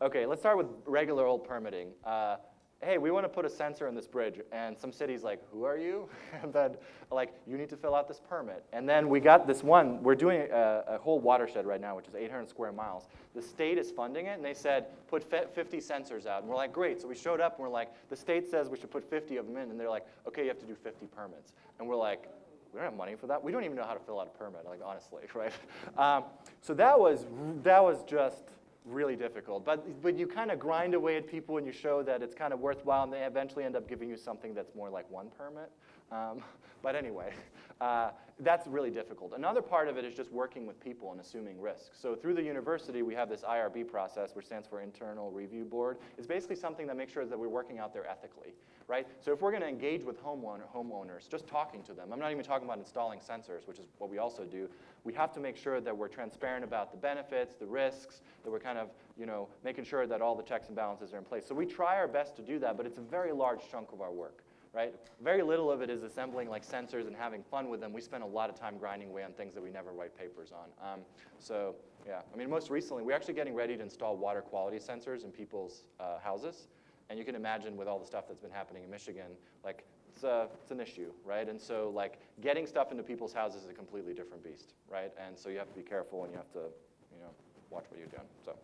okay, let's start with regular old permitting. Uh, hey, we want to put a sensor in this bridge, and some city's like, who are you? and then, like, you need to fill out this permit. And then we got this one, we're doing a, a whole watershed right now, which is 800 square miles. The state is funding it, and they said, put 50 sensors out. And we're like, great. So we showed up, and we're like, the state says we should put 50 of them in, and they're like, okay, you have to do 50 permits. And we're like, we don't have money for that. We don't even know how to fill out a permit, like honestly, right? Um, so that was that was just really difficult. But but you kind of grind away at people and you show that it's kind of worthwhile, and they eventually end up giving you something that's more like one permit. Um, but anyway, uh, that's really difficult. Another part of it is just working with people and assuming risks. So through the university, we have this IRB process, which stands for Internal Review Board. It's basically something that makes sure that we're working out there ethically, right? So if we're going to engage with homeowner, homeowners, just talking to them, I'm not even talking about installing sensors, which is what we also do. We have to make sure that we're transparent about the benefits, the risks, that we're kind of, you know, making sure that all the checks and balances are in place. So we try our best to do that, but it's a very large chunk of our work right? Very little of it is assembling like sensors and having fun with them. We spend a lot of time grinding away on things that we never write papers on. Um, so yeah, I mean, most recently, we're actually getting ready to install water quality sensors in people's uh, houses. And you can imagine with all the stuff that's been happening in Michigan, like it's, a, it's an issue, right? And so like getting stuff into people's houses is a completely different beast, right? And so you have to be careful and you have to, you know, watch what you're doing, so.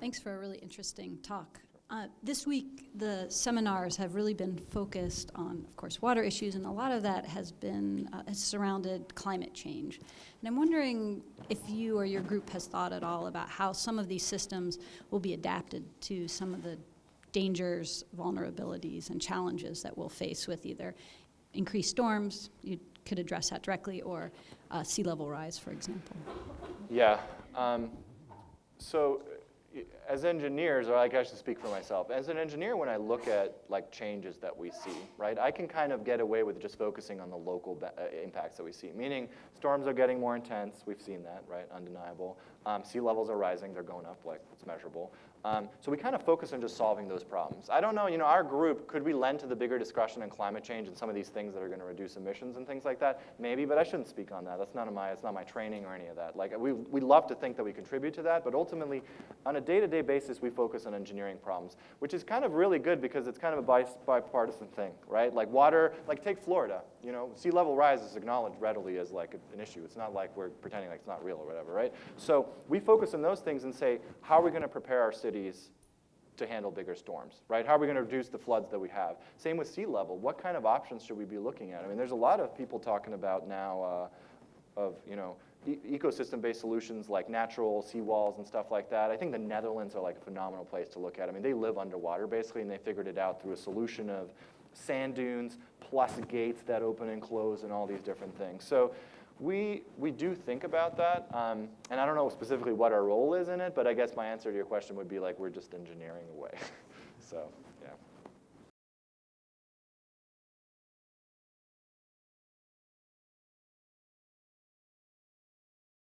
Thanks for a really interesting talk. Uh, this week, the seminars have really been focused on, of course, water issues, and a lot of that has been uh, has surrounded climate change. And I'm wondering if you or your group has thought at all about how some of these systems will be adapted to some of the dangers, vulnerabilities, and challenges that we'll face with either increased storms, you could address that directly, or uh, sea level rise, for example. Yeah. Um, so as engineers, or like I should speak for myself, as an engineer, when I look at like changes that we see, right, I can kind of get away with just focusing on the local uh, impacts that we see. Meaning storms are getting more intense. We've seen that, right? Undeniable. Um, sea levels are rising. They're going up, like it's measurable. Um, so we kind of focus on just solving those problems. I don't know, you know, our group, could we lend to the bigger discussion on climate change and some of these things that are going to reduce emissions and things like that? Maybe, but I shouldn't speak on that. That's of my, it's not my training or any of that. Like, we, we love to think that we contribute to that, but ultimately, on a day-to-day basis, we focus on engineering problems, which is kind of really good because it's kind of a bipartisan thing, right? Like water, like take Florida, you know, sea level rise is acknowledged readily as like an issue. It's not like we're pretending like it's not real or whatever, right? So we focus on those things and say, how are we going to prepare our cities to handle bigger storms, right? How are we going to reduce the floods that we have? Same with sea level. What kind of options should we be looking at? I mean, there's a lot of people talking about now uh, of, you know, e- ecosystem-based solutions like natural seawalls and stuff like that. I think the Netherlands are like a phenomenal place to look at. I mean, they live underwater basically, and they figured it out through a solution of sand dunes plus gates that open and close and all these different things. So we, we do think about that, um, and I don't know specifically what our role is in it, but I guess my answer to your question would be like we're just engineering away. so.